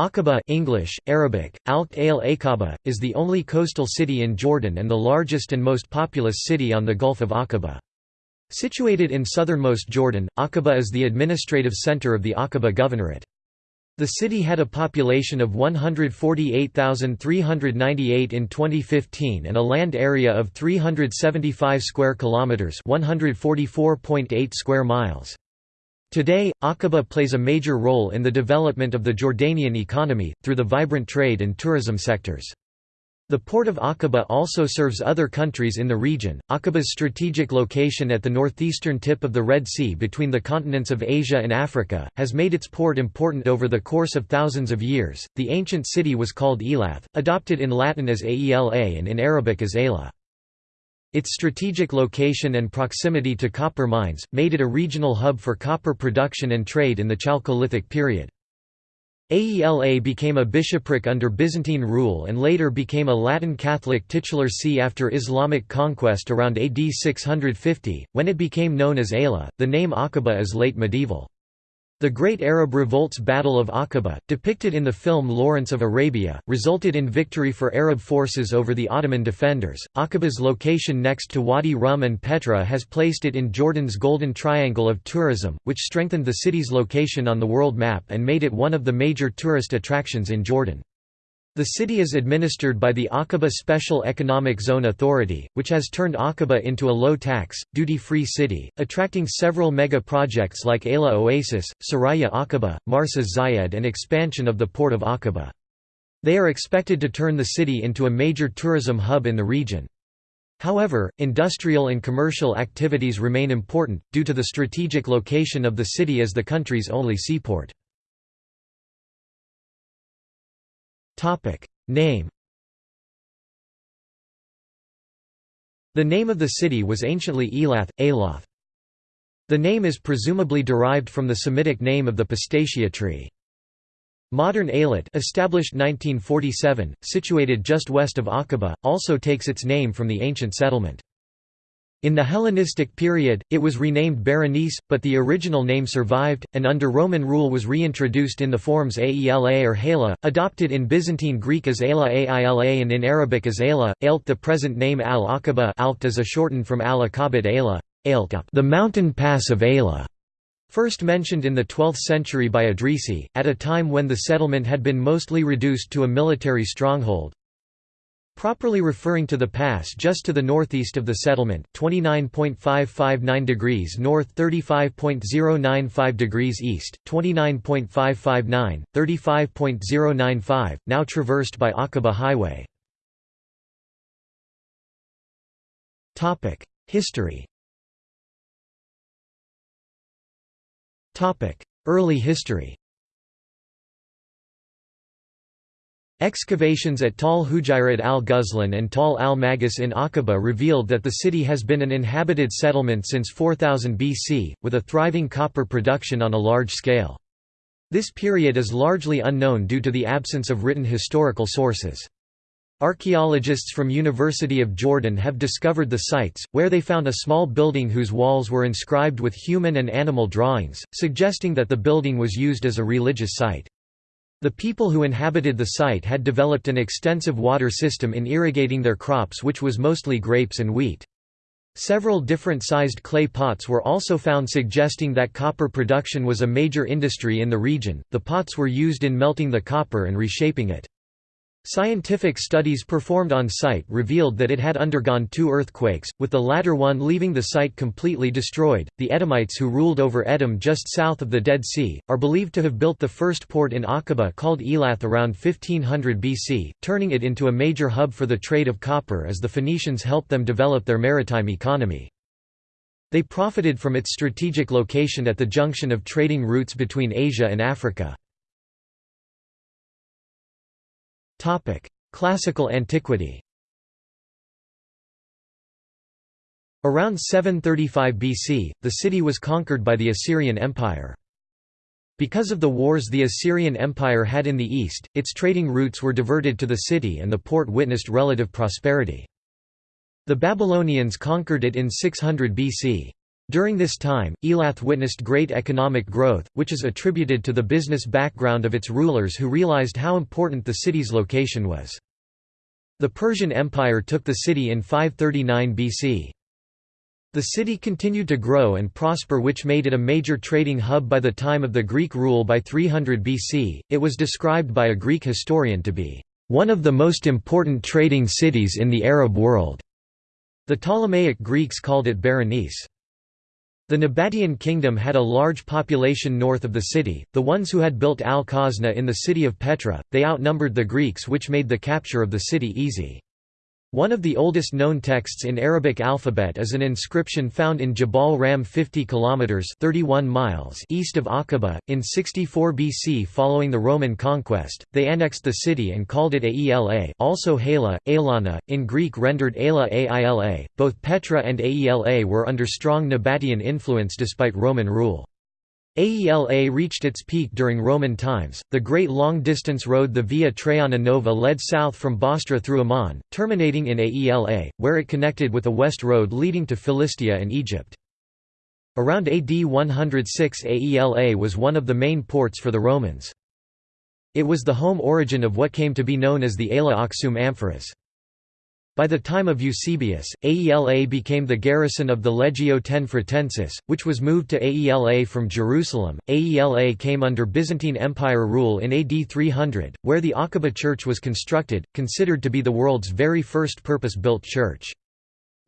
Aqaba English, Arabic, al Aqaba, is the only coastal city in Jordan and the largest and most populous city on the Gulf of Aqaba. Situated in southernmost Jordan, Aqaba is the administrative center of the Aqaba Governorate. The city had a population of 148,398 in 2015 and a land area of 375 square kilometers, 144.8 square miles. Today, Aqaba plays a major role in the development of the Jordanian economy, through the vibrant trade and tourism sectors. The port of Aqaba also serves other countries in the region. Aqaba's strategic location at the northeastern tip of the Red Sea between the continents of Asia and Africa has made its port important over the course of thousands of years. The ancient city was called Elath, adopted in Latin as Aela and in Arabic as Ayla. Its strategic location and proximity to copper mines, made it a regional hub for copper production and trade in the Chalcolithic period. Aela became a bishopric under Byzantine rule and later became a Latin Catholic titular see after Islamic conquest around AD 650, when it became known as Ayla. The name Aqaba is late medieval. The Great Arab Revolt's Battle of Aqaba, depicted in the film Lawrence of Arabia, resulted in victory for Arab forces over the Ottoman defenders. Aqaba's location next to Wadi Rum and Petra has placed it in Jordan's Golden Triangle of tourism, which strengthened the city's location on the world map and made it one of the major tourist attractions in Jordan. The city is administered by the Aqaba Special Economic Zone Authority, which has turned Aqaba into a low-tax, duty-free city, attracting several mega-projects like Ayla Oasis, Saraya Aqaba, Marsa Zayed and expansion of the port of Aqaba. They are expected to turn the city into a major tourism hub in the region. However, industrial and commercial activities remain important, due to the strategic location of the city as the country's only seaport. Name The name of the city was anciently Elath, Aloth. The name is presumably derived from the Semitic name of the pistacia tree. Modern Eilat established 1947, situated just west of Aqaba, also takes its name from the ancient settlement. In the Hellenistic period, it was renamed Berenice, but the original name survived, and under Roman rule was reintroduced in the forms Aela or Hela, adopted in Byzantine Greek as Ayla Aila and in Arabic as Ayla, Ailt The present name Al-Aqaba is a shortened from Al-Aqabat Ayla, the mountain pass of Ayla. First mentioned in the 12th century by Idrisi, at a time when the settlement had been mostly reduced to a military stronghold, Properly referring to the pass just to the northeast of the settlement 29.559 degrees north 35.095 degrees east, 29.559, 35.095, now traversed by Aqaba Highway. History Early history Excavations at Tal Hujairat al-Ghuzlan and Tal al-Magus in Aqaba revealed that the city has been an inhabited settlement since 4000 BC, with a thriving copper production on a large scale. This period is largely unknown due to the absence of written historical sources. Archaeologists from University of Jordan have discovered the sites, where they found a small building whose walls were inscribed with human and animal drawings, suggesting that the building was used as a religious site. The people who inhabited the site had developed an extensive water system in irrigating their crops which was mostly grapes and wheat. Several different sized clay pots were also found suggesting that copper production was a major industry in the region. The pots were used in melting the copper and reshaping it. Scientific studies performed on site revealed that it had undergone two earthquakes, with the latter one leaving the site completely destroyed. The Edomites who ruled over Edom just south of the Dead Sea are believed to have built the first port in Aqaba called Elath around 1500 BC, turning it into a major hub for the trade of copper as the Phoenicians helped them develop their maritime economy. They profited from its strategic location at the junction of trading routes between Asia and Africa. Topic: Classical antiquity. Around 735 BC, the city was conquered by the Assyrian Empire. Because of the wars the Assyrian Empire had in the east, its trading routes were diverted to the city and the port witnessed relative prosperity. The Babylonians conquered it in 600 BC. During this time, Elath witnessed great economic growth, which is attributed to the business background of its rulers who realized how important the city's location was. The Persian Empire took the city in 539 BC. The city continued to grow and prosper which made it a major trading hub by the time of the Greek rule by 300 BC. It was described by a Greek historian to be one of the most important trading cities in the Arab world. The Ptolemaic Greeks called it Berenice. The Nabatean kingdom had a large population north of the city, the ones who had built Al-Khazna in the city of Petra, they outnumbered the Greeks which made the capture of the city easy. One of the oldest known texts in Arabic alphabet is an inscription found in Jabal Ram 50 kilometers 31 miles east of Aqaba in 64 BC following the Roman conquest. They annexed the city and called it Aela, also Hala, Aelana, in Greek rendered Aela Aila. Both Petra and Aela were under strong Nabatean influence despite Roman rule. Aela reached its peak during Roman times. The great long distance road, the Via Traiana Nova, led south from Bostra through Amman, terminating in Aela, where it connected with a west road leading to Philistia and Egypt. Around AD 106, Aela was one of the main ports for the Romans. It was the home origin of what came to be known as the Aela Aksum Amphoras. By the time of Eusebius, Aela became the garrison of the Legio X which was moved to Aela from Jerusalem. Aela came under Byzantine Empire rule in AD 300, where the Aqaba church was constructed, considered to be the world's very first purpose-built church.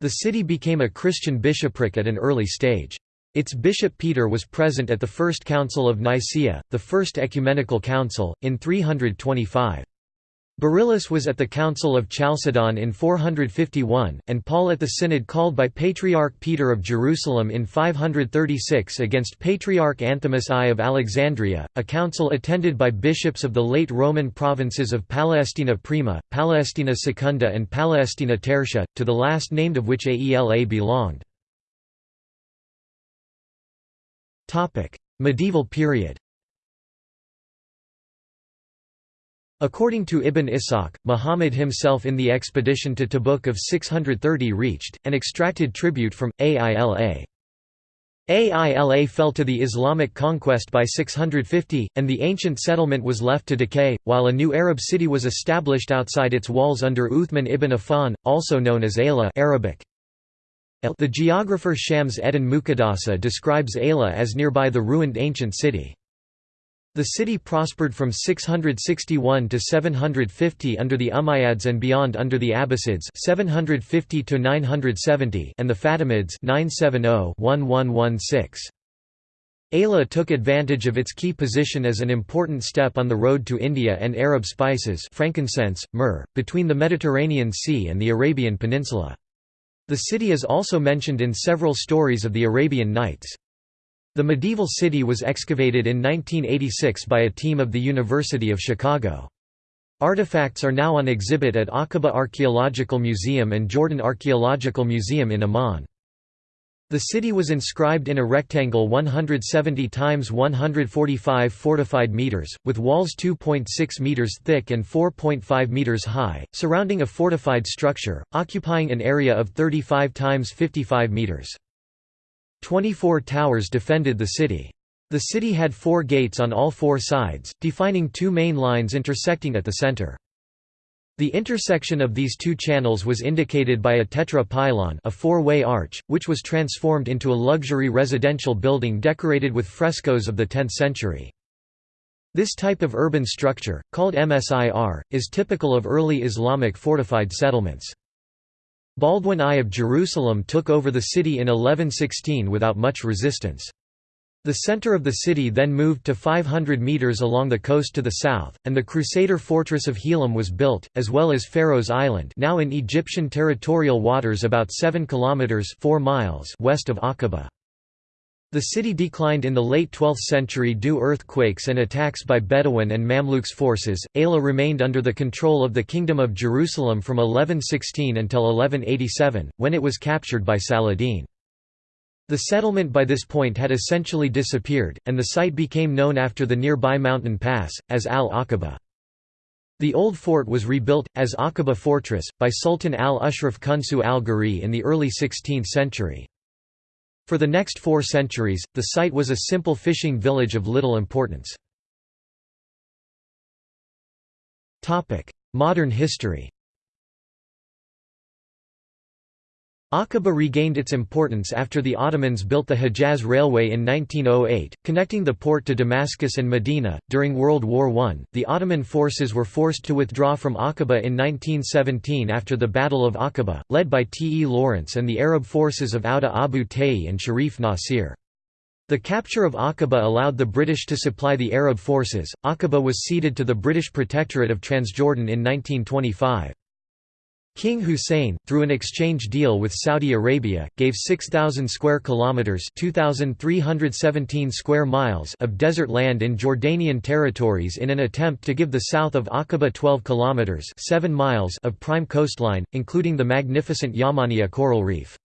The city became a Christian bishopric at an early stage. Its bishop Peter was present at the First Council of Nicaea, the First Ecumenical Council, in 325. Beryllus was at the Council of Chalcedon in 451, and Paul at the synod called by Patriarch Peter of Jerusalem in 536 against Patriarch Anthimus I of Alexandria, a council attended by bishops of the late Roman provinces of Palestina Prima, Palestina Secunda and Palestina Tertia, to the last named of which Aela belonged. Medieval period According to Ibn Ishaq, Muhammad himself in the expedition to Tabuk of 630 reached, and extracted tribute from, Aila. Aila fell to the Islamic conquest by 650, and the ancient settlement was left to decay, while a new Arab city was established outside its walls under Uthman ibn Affan, also known as Ayla Arabic. The geographer Shams Eddin Muqaddasi describes Ayla as nearby the ruined ancient city. The city prospered from 661 to 750 under the Umayyads and beyond under the Abbasids 750 to 970 and the Fatimids 970-1116. Ayla took advantage of its key position as an important step on the road to India and Arab spices frankincense, myrrh, between the Mediterranean Sea and the Arabian Peninsula. The city is also mentioned in several stories of the Arabian Nights. The medieval city was excavated in 1986 by a team of the University of Chicago. Artifacts are now on exhibit at Aqaba Archaeological Museum and Jordan Archaeological Museum in Amman. The city was inscribed in a rectangle 170 times 145 fortified meters, with walls 2.6 meters thick and 4.5 meters high, surrounding a fortified structure, occupying an area of 35 times 55 meters. Twenty-four towers defended the city. The city had four gates on all four sides, defining two main lines intersecting at the center. The intersection of these two channels was indicated by a tetra pylon a four-way arch, which was transformed into a luxury residential building decorated with frescoes of the 10th century. This type of urban structure, called MSIR, is typical of early Islamic fortified settlements. Baldwin I of Jerusalem took over the city in 1116 without much resistance. The center of the city then moved to 500 meters along the coast to the south, and the Crusader fortress of Helam was built, as well as Pharaoh's Island now in Egyptian territorial waters about 7 kilometers 4 miles west of Aqaba. The city declined in the late 12th century due earthquakes and attacks by Bedouin and Mamluks forces. Ayla remained under the control of the Kingdom of Jerusalem from 1116 until 1187, when it was captured by Saladin. The settlement by this point had essentially disappeared, and the site became known after the nearby mountain pass, as Al-Aqaba. The old fort was rebuilt, as Aqaba Fortress, by Sultan al-Ashraf Kunsu al-Ghuri in the early 16th century. For the next four centuries, the site was a simple fishing village of little importance. Modern history Aqaba regained its importance after the Ottomans built the Hejaz Railway in 1908, connecting the port to Damascus and Medina. During World War I, the Ottoman forces were forced to withdraw from Aqaba in 1917 after the Battle of Aqaba, led by T. E. Lawrence and the Arab forces of Auda Abu Tayi and Sharif Nasir. The capture of Aqaba allowed the British to supply the Arab forces. Aqaba was ceded to the British Protectorate of Transjordan in 1925. King Hussein, through an exchange deal with Saudi Arabia, gave 6,000 square kilometers (2,317 square miles) of desert land in Jordanian territories in an attempt to give the south of Aqaba 12 kilometers (7 miles) of prime coastline, including the magnificent Yamaniya coral reef.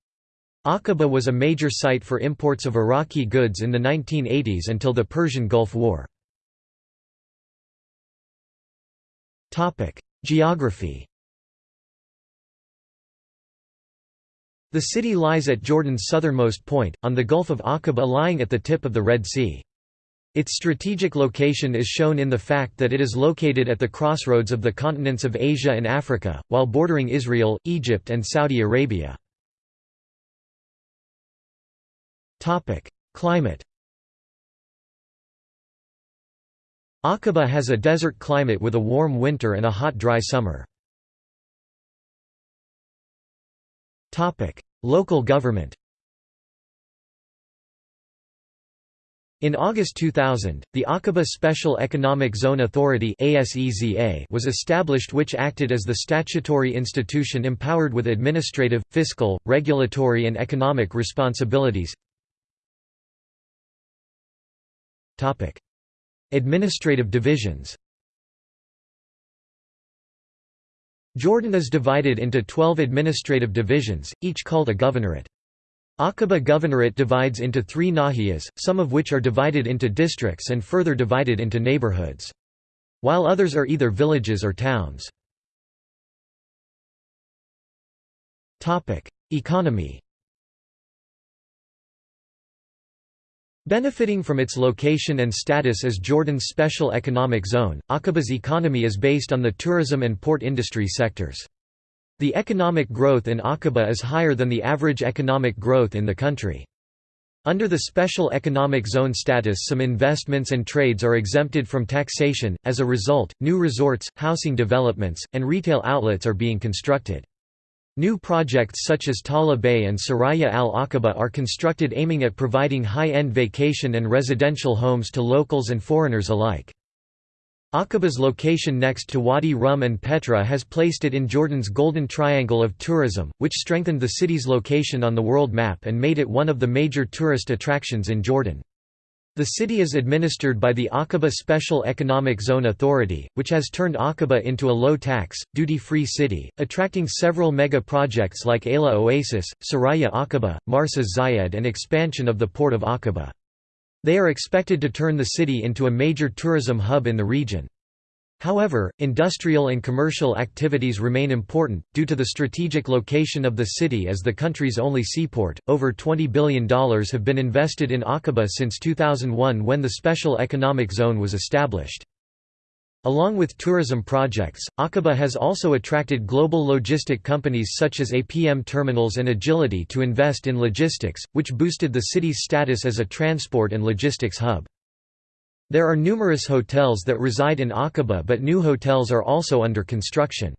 Aqaba was a major site for imports of Iraqi goods in the 1980s until the Persian Gulf War. Topic: Geography The city lies at Jordan's southernmost point, on the Gulf of Aqaba lying at the tip of the Red Sea. Its strategic location is shown in the fact that it is located at the crossroads of the continents of Asia and Africa, while bordering Israel, Egypt and Saudi Arabia. Climate Aqaba has a desert climate with a warm winter and a hot dry summer. Local government In August 2000, the Aqaba Special Economic Zone Authority was established which acted as the statutory institution empowered with administrative, fiscal, regulatory and economic responsibilities. Administrative divisions Jordan is divided into 12 administrative divisions, each called a governorate. Aqaba Governorate divides into three nahiyas, some of which are divided into districts and further divided into neighborhoods. While others are either villages or towns. Economy Benefiting from its location and status as Jordan's special economic zone, Aqaba's economy is based on the tourism and port industry sectors. The economic growth in Aqaba is higher than the average economic growth in the country. Under the special economic zone status some investments and trades are exempted from taxation, as a result, new resorts, housing developments, and retail outlets are being constructed. New projects such as Tala Bay and Saraya al Aqaba are constructed aiming at providing high-end vacation and residential homes to locals and foreigners alike. Aqaba's location next to Wadi Rum and Petra has placed it in Jordan's Golden Triangle of tourism, which strengthened the city's location on the world map and made it one of the major tourist attractions in Jordan. The city is administered by the Aqaba Special Economic Zone Authority, which has turned Aqaba into a low-tax, duty-free city, attracting several mega-projects like Ayla Oasis, Saraya Aqaba, Marsa Zayed and expansion of the port of Aqaba. They are expected to turn the city into a major tourism hub in the region. However, industrial and commercial activities remain important, due to the strategic location of the city as the country's only seaport. Over $20 billion have been invested in Aqaba since 2001 when the Special Economic Zone was established. Along with tourism projects, Aqaba has also attracted global logistic companies such as APM Terminals and Agility to invest in logistics, which boosted the city's status as a transport and logistics hub. There are numerous hotels that reside in Aqaba but new hotels are also under construction.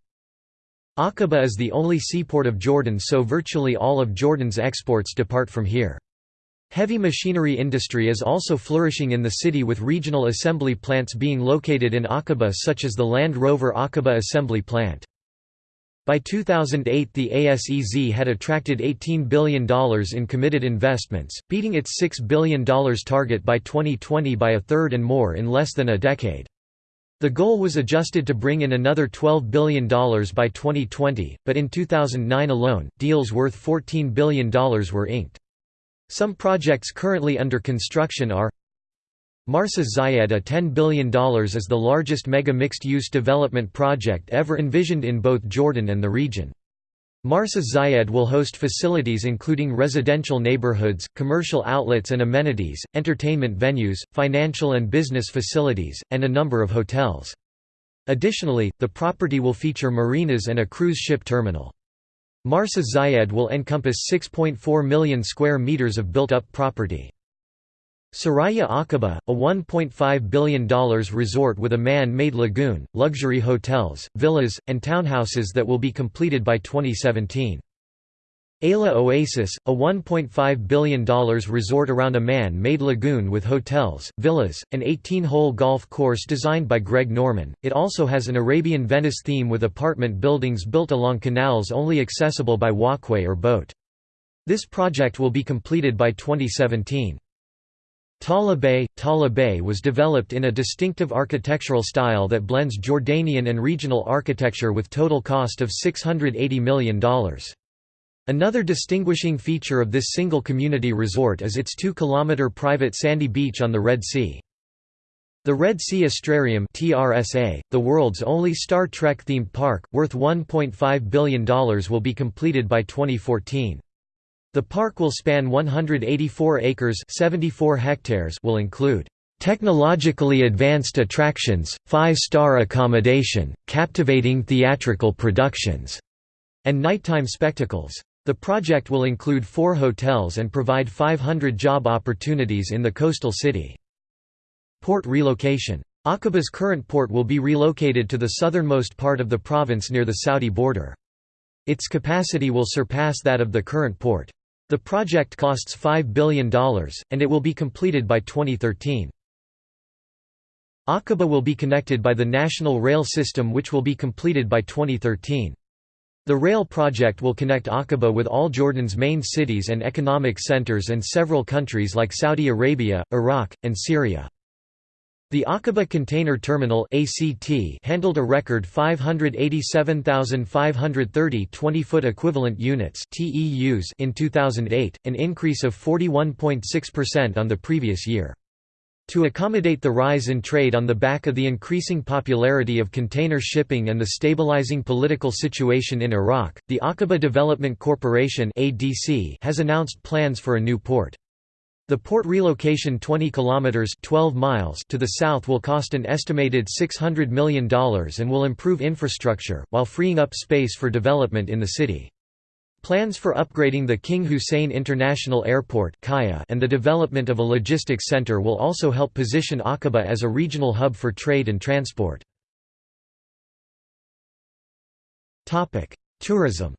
Aqaba is the only seaport of Jordan so virtually all of Jordan's exports depart from here. Heavy machinery industry is also flourishing in the city with regional assembly plants being located in Aqaba such as the Land Rover Aqaba Assembly Plant. By 2008 the ASEZ had attracted $18 billion in committed investments, beating its $6 billion target by 2020 by a third and more in less than a decade. The goal was adjusted to bring in another $12 billion by 2020, but in 2009 alone, deals worth $14 billion were inked. Some projects currently under construction are Marsa Zayed a $10 billion is the largest mega mixed-use development project ever envisioned in both Jordan and the region. Marsa Zayed will host facilities including residential neighborhoods, commercial outlets and amenities, entertainment venues, financial and business facilities, and a number of hotels. Additionally, the property will feature marinas and a cruise ship terminal. Marsa Zayed will encompass 6.4 million square meters of built-up property. Saraya Aqaba, a $1.5 billion resort with a man-made lagoon, luxury hotels, villas, and townhouses that will be completed by 2017. Ayla Oasis, a $1.5 billion resort around a man-made lagoon with hotels, villas, an 18-hole golf course designed by Greg Norman. It also has an Arabian Venice theme with apartment buildings built along canals only accessible by walkway or boat. This project will be completed by 2017. Tala Bay was developed in a distinctive architectural style that blends Jordanian and regional architecture with total cost of $680 million. Another distinguishing feature of this single community resort is its 2-kilometer private sandy beach on the Red Sea. The Red Sea Astrarium TRSA, the world's only Star Trek-themed park, worth $1.5 billion will be completed by 2014. The park will span 184 acres 74 hectares will include technologically advanced attractions, five-star accommodation, captivating theatrical productions, and nighttime spectacles. The project will include four hotels and provide 500 job opportunities in the coastal city. Port relocation. Aqaba's current port will be relocated to the southernmost part of the province near the Saudi border. Its capacity will surpass that of the current port. The project costs $5 billion, and it will be completed by 2013. Aqaba will be connected by the national rail system which will be completed by 2013. The rail project will connect Aqaba with all Jordan's main cities and economic centers and several countries like Saudi Arabia, Iraq, and Syria. The Aqaba Container Terminal ACT handled a record 587,530 20-foot equivalent units TEUs in 2008, an increase of 41.6% on the previous year. To accommodate the rise in trade on the back of the increasing popularity of container shipping and the stabilizing political situation in Iraq, the Aqaba Development Corporation has announced plans for a new port. The port relocation 20 kilometers 12 miles to the south will cost an estimated $600 million and will improve infrastructure while freeing up space for development in the city. Plans for upgrading the King Hussein International Airport and the development of a logistics center will also help position Aqaba as a regional hub for trade and transport. Tourism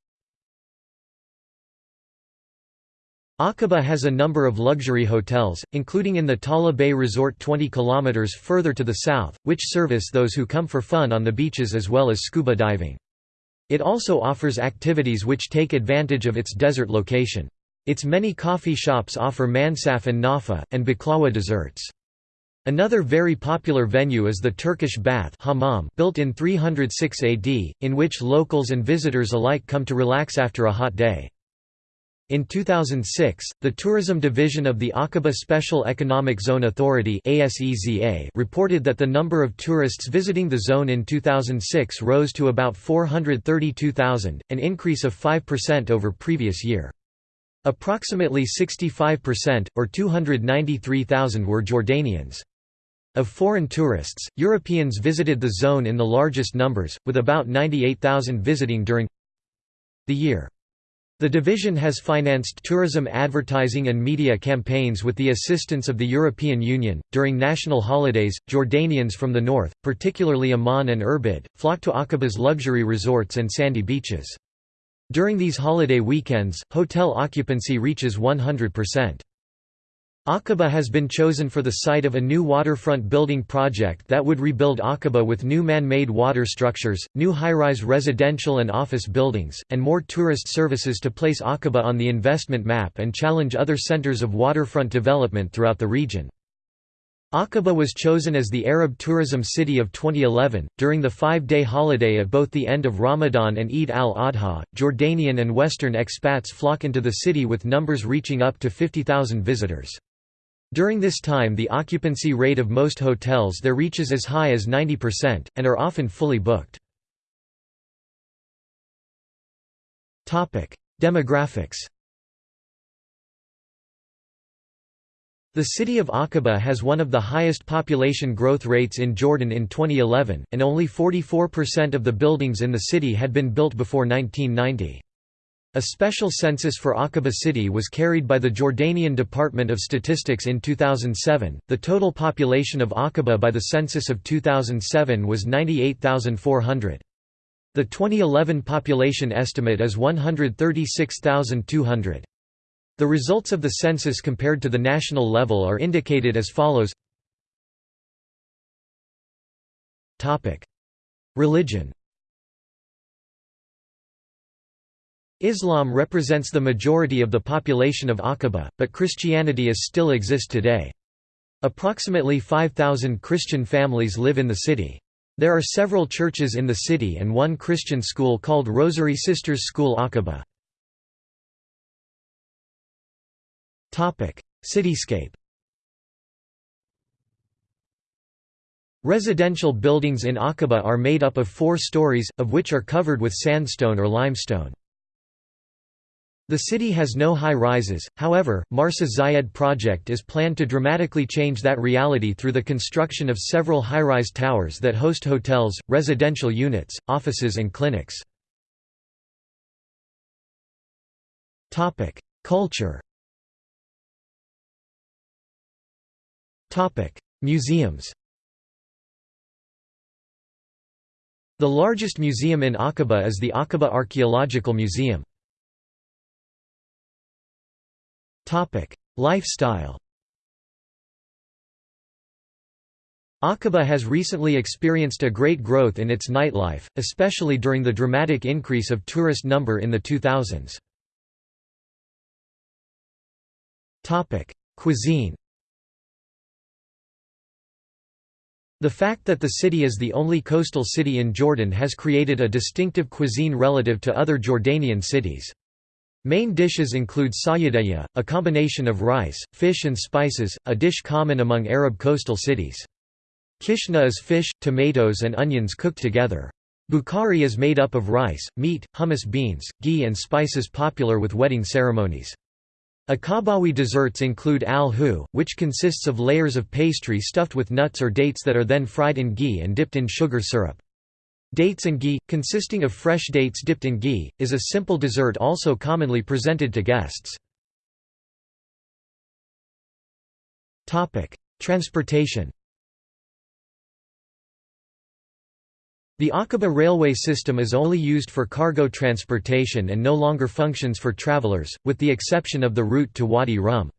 Aqaba has a number of luxury hotels, including in the Tala Bay Resort 20 km further to the south, which service those who come for fun on the beaches as well as scuba diving. It also offers activities which take advantage of its desert location. Its many coffee shops offer mansaf and nafa, and baklawa desserts. Another very popular venue is the Turkish bath hammam built in 306 AD, in which locals and visitors alike come to relax after a hot day. In 2006, the Tourism Division of the Aqaba Special Economic Zone Authority reported that the number of tourists visiting the zone in 2006 rose to about 432,000, an increase of 5% over previous year. Approximately 65%, or 293,000 were Jordanians. Of foreign tourists, Europeans visited the zone in the largest numbers, with about 98,000 visiting during the year. The division has financed tourism advertising and media campaigns with the assistance of the European Union. During national holidays, Jordanians from the north, particularly Amman and Irbid, flock to Aqaba's luxury resorts and sandy beaches. During these holiday weekends, hotel occupancy reaches 100%. Aqaba has been chosen for the site of a new waterfront building project that would rebuild Aqaba with new man-made water structures, new high-rise residential and office buildings, and more tourist services to place Aqaba on the investment map and challenge other centers of waterfront development throughout the region. Aqaba was chosen as the Arab Tourism City of 2011. During the five day holiday at both the end of Ramadan and Eid al Adha, Jordanian and Western expats flock into the city with numbers reaching up to 50,000 visitors. During this time the occupancy rate of most hotels there reaches as high as 90%, and are often fully booked. Demographics The city of Aqaba has one of the highest population growth rates in Jordan in 2011, and only 44% of the buildings in the city had been built before 1990. A special census for Aqaba city was carried by the Jordanian Department of Statistics in 2007. The total population of Aqaba by the census of 2007 was 98,400. The 2011 population estimate is 136,200. The results of the census compared to the national level are indicated as follows Religion Islam represents the majority of the population of Aqaba, but Christianity is still exist today. Approximately 5,000 Christian families live in the city. There are several churches in the city and one Christian school called Rosary Sisters School Aqaba. Cityscape Residential buildings in Aqaba are made up of four stories, of which are covered with sandstone or limestone. The city has no high-rises, however, Marsa Zayed project is planned to dramatically change that reality through the construction of several high-rise towers that host hotels, residential units, offices and clinics. Culture Museums The largest museum in Aqaba is the Aqaba Archaeological Museum. Lifestyle Aqaba has recently experienced a great growth in its nightlife, especially during the dramatic increase of tourist number in the 2000s. Cuisine The fact that the city is the only coastal city in Jordan has created a distinctive cuisine relative to other Jordanian cities. Main dishes include sayadaya, a combination of rice, fish and spices, a dish common among Arab coastal cities. Kishna is fish, tomatoes and onions cooked together. Bukhari is made up of rice, meat, hummus beans, ghee and spices popular with wedding ceremonies. Aqabawi desserts include al-hu, which consists of layers of pastry stuffed with nuts or dates that are then fried in ghee and dipped in sugar syrup. Dates and ghee, consisting of fresh dates dipped in ghee, is a simple dessert also commonly presented to guests. Transportation The Aqaba railway system is only used for cargo transportation and no longer functions for travelers, with the exception of the route to Wadi Rum.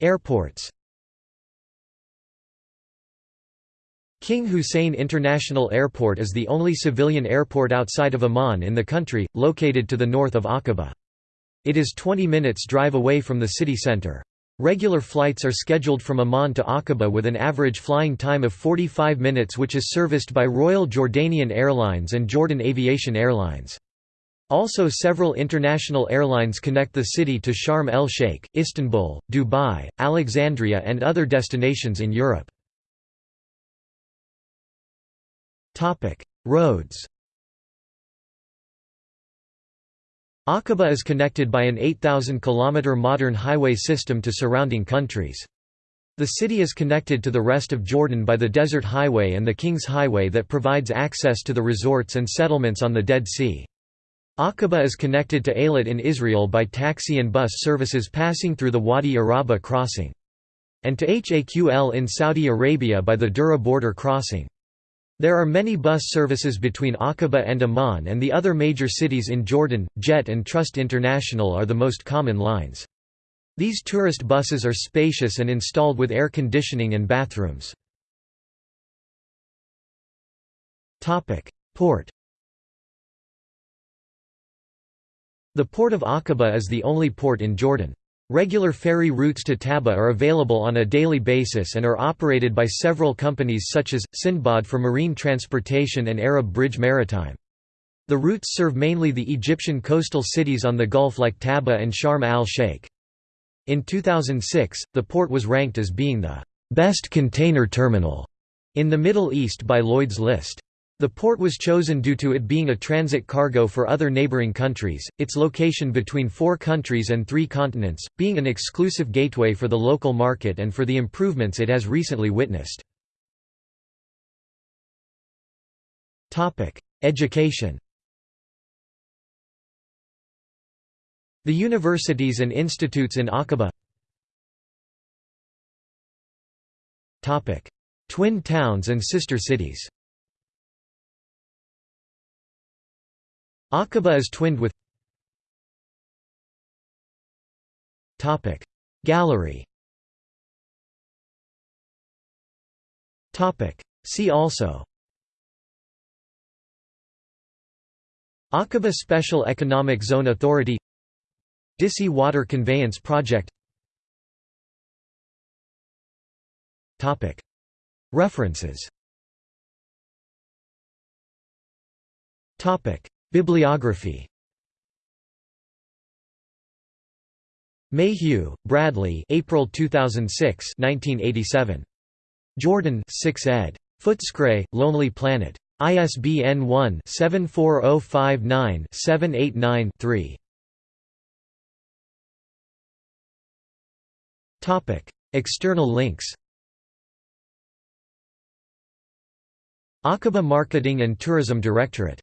Airports King Hussein International Airport is the only civilian airport outside of Amman in the country, located to the north of Aqaba. It is 20 minutes drive away from the city center. Regular flights are scheduled from Amman to Aqaba with an average flying time of 45 minutes which is serviced by Royal Jordanian Airlines and Jordan Aviation Airlines. Also several international airlines connect the city to Sharm el-Sheikh, Istanbul, Dubai, Alexandria and other destinations in Europe. Roads Aqaba is connected by an 8,000 km modern highway system to surrounding countries. The city is connected to the rest of Jordan by the Desert Highway and the King's Highway that provides access to the resorts and settlements on the Dead Sea. Aqaba is connected to Eilat in Israel by taxi and bus services passing through the Wadi Araba crossing. And to Haql in Saudi Arabia by the Dura border crossing. There are many bus services between Aqaba and Amman and the other major cities in Jordan, Jet and Trust International are the most common lines. These tourist buses are spacious and installed with air conditioning and bathrooms. Topic: Port The port of Aqaba is the only port in Jordan. Regular ferry routes to Taba are available on a daily basis and are operated by several companies such as, Sindbad for marine transportation and Arab Bridge Maritime. The routes serve mainly the Egyptian coastal cities on the Gulf like Taba and Sharm al-Sheikh. In 2006, the port was ranked as being the best container terminal in the Middle East by Lloyd's List. The port was chosen due to it being a transit cargo for other neighboring countries, its location between four countries and three continents, being an exclusive gateway for the local market and for the improvements it has recently witnessed. Education. The universities and institutes in Aqaba. Twin towns and sister cities Aqaba is twinned with Gallery See also Aqaba Special Economic Zone Authority Disi Water Conveyance Project References Bibliography Mayhew, Bradley April 2006 1987. Jordan 6 ed. Footscray, Lonely Planet. ISBN 1-74059-789-3. External links Aqaba Marketing and Tourism Directorate